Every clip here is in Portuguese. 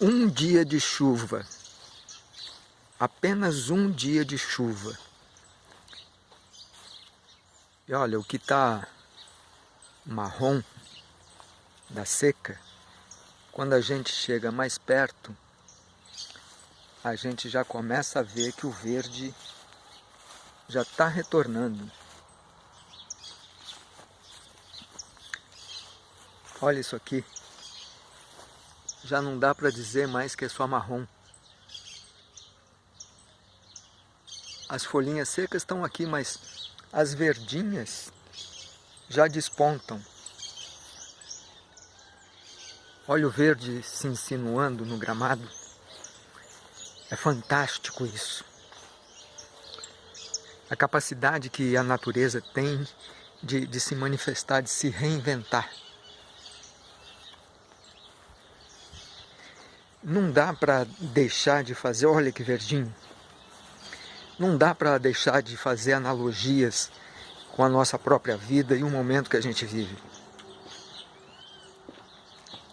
um dia de chuva, apenas um dia de chuva. E olha, o que está marrom da seca, quando a gente chega mais perto, a gente já começa a ver que o verde já está retornando. Olha isso aqui. Já não dá para dizer mais que é só marrom. As folhinhas secas estão aqui, mas as verdinhas já despontam. Olha o verde se insinuando no gramado. É fantástico isso. A capacidade que a natureza tem de, de se manifestar, de se reinventar. Não dá para deixar de fazer, olha que verdinho, não dá para deixar de fazer analogias com a nossa própria vida e o momento que a gente vive.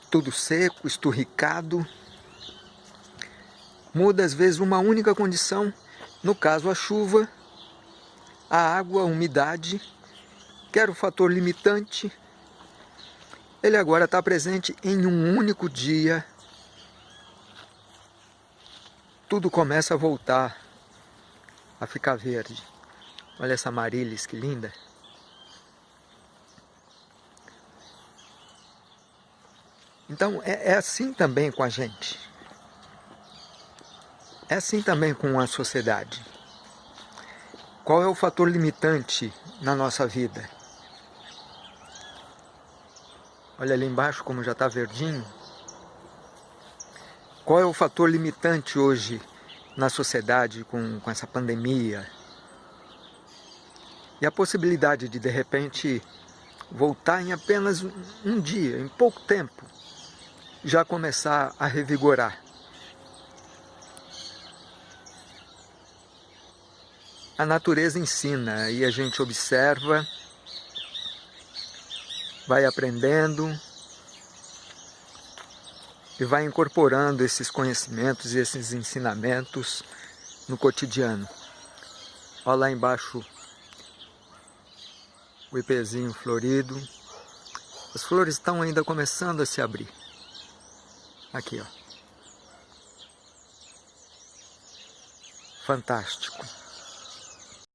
Tudo seco, esturricado, muda às vezes uma única condição, no caso a chuva, a água, a umidade, que era o fator limitante, ele agora está presente em um único dia tudo começa a voltar a ficar verde. Olha essa marilis, que linda. Então é, é assim também com a gente. É assim também com a sociedade. Qual é o fator limitante na nossa vida? Olha ali embaixo como já está verdinho. Qual é o fator limitante hoje na sociedade com, com essa pandemia? E a possibilidade de, de repente, voltar em apenas um dia, em pouco tempo, já começar a revigorar. A natureza ensina e a gente observa, vai aprendendo, e vai incorporando esses conhecimentos e esses ensinamentos no cotidiano. Olha lá embaixo o ipezinho florido. As flores estão ainda começando a se abrir. Aqui, ó. Fantástico.